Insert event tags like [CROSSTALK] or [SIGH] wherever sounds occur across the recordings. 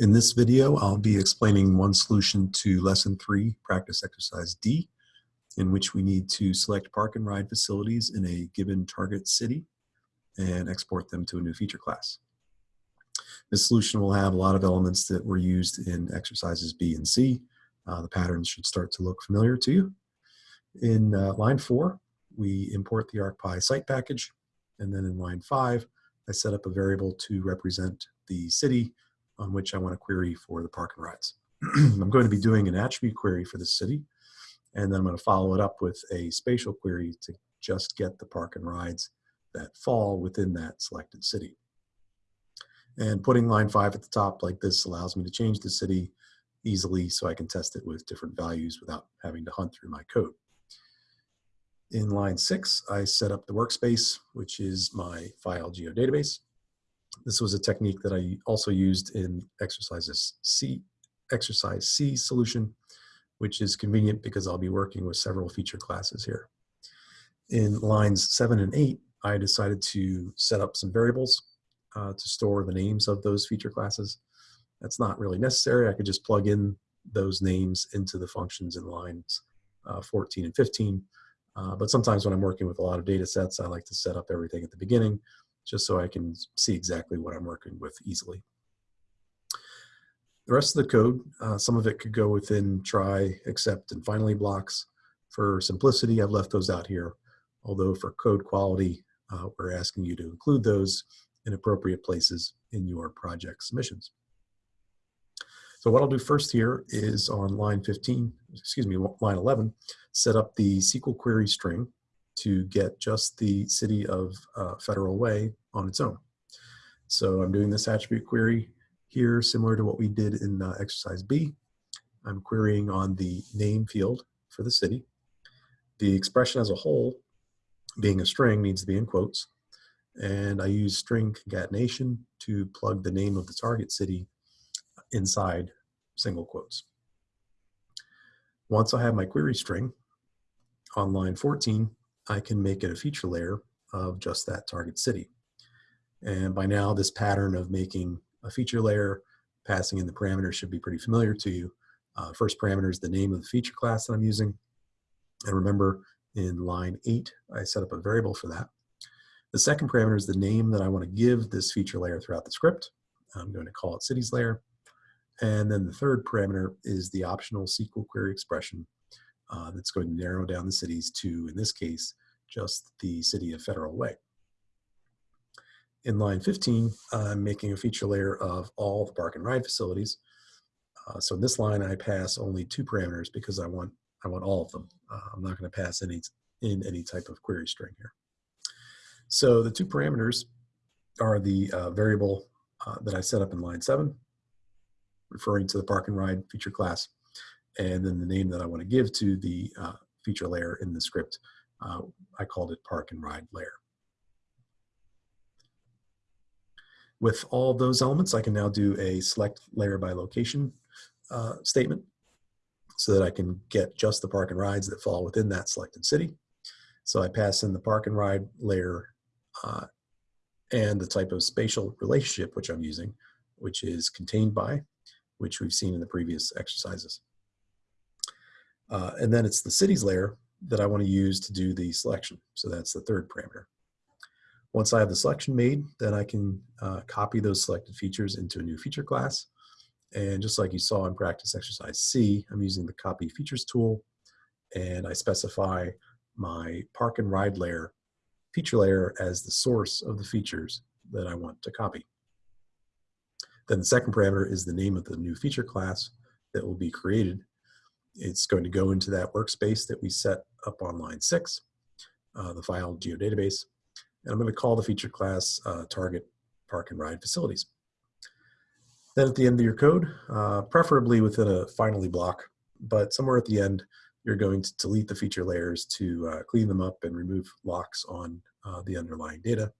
In this video, I'll be explaining one solution to lesson three, practice exercise D, in which we need to select park and ride facilities in a given target city and export them to a new feature class. This solution will have a lot of elements that were used in exercises B and C. Uh, the patterns should start to look familiar to you. In uh, line four, we import the ArcPy site package. And then in line five, I set up a variable to represent the city on which I want to query for the park and rides. [CLEARS THROAT] I'm going to be doing an attribute query for the city, and then I'm going to follow it up with a spatial query to just get the park and rides that fall within that selected city. And putting line five at the top like this allows me to change the city easily so I can test it with different values without having to hunt through my code. In line six, I set up the workspace, which is my file geodatabase. This was a technique that I also used in exercises C, exercise C solution, which is convenient because I'll be working with several feature classes here. In lines seven and eight, I decided to set up some variables uh, to store the names of those feature classes. That's not really necessary. I could just plug in those names into the functions in lines uh, 14 and 15. Uh, but sometimes when I'm working with a lot of data sets, I like to set up everything at the beginning just so I can see exactly what I'm working with easily. The rest of the code, uh, some of it could go within try, except, and finally blocks. For simplicity, I've left those out here, although for code quality, uh, we're asking you to include those in appropriate places in your project submissions. So what I'll do first here is on line 15, excuse me, line 11, set up the SQL query string to get just the city of uh, Federal Way on its own. So I'm doing this attribute query here, similar to what we did in uh, exercise B. I'm querying on the name field for the city. The expression as a whole, being a string, needs to be in quotes. And I use string concatenation to plug the name of the target city inside single quotes. Once I have my query string, on line 14, I can make it a feature layer of just that target city. And by now, this pattern of making a feature layer, passing in the parameters should be pretty familiar to you. Uh, first parameter is the name of the feature class that I'm using. And remember, in line 8, I set up a variable for that. The second parameter is the name that I want to give this feature layer throughout the script. I'm going to call it cities layer. And then the third parameter is the optional SQL query expression uh, that's going to narrow down the cities to, in this case, just the city of Federal Way. In line 15, I'm making a feature layer of all the park and ride facilities. Uh, so in this line, I pass only two parameters because I want I want all of them. Uh, I'm not going to pass any in any type of query string here. So the two parameters are the uh, variable uh, that I set up in line 7, referring to the park and ride feature class, and then the name that I want to give to the uh, feature layer in the script. Uh, I called it park and ride layer. With all those elements, I can now do a select layer by location uh, statement so that I can get just the park and rides that fall within that selected city. So I pass in the park and ride layer uh, and the type of spatial relationship which I'm using, which is contained by, which we've seen in the previous exercises. Uh, and then it's the cities layer that I want to use to do the selection. So that's the third parameter. Once I have the selection made, then I can uh, copy those selected features into a new feature class. And just like you saw in practice exercise C, I'm using the copy features tool and I specify my park and ride layer, feature layer as the source of the features that I want to copy. Then the second parameter is the name of the new feature class that will be created it's going to go into that workspace that we set up on line six, uh, the file geodatabase. And I'm going to call the feature class uh, target park and ride facilities. Then at the end of your code, uh, preferably within a finally block, but somewhere at the end, you're going to delete the feature layers to uh, clean them up and remove locks on uh, the underlying data.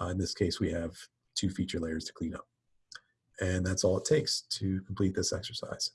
Uh, in this case, we have two feature layers to clean up. And that's all it takes to complete this exercise.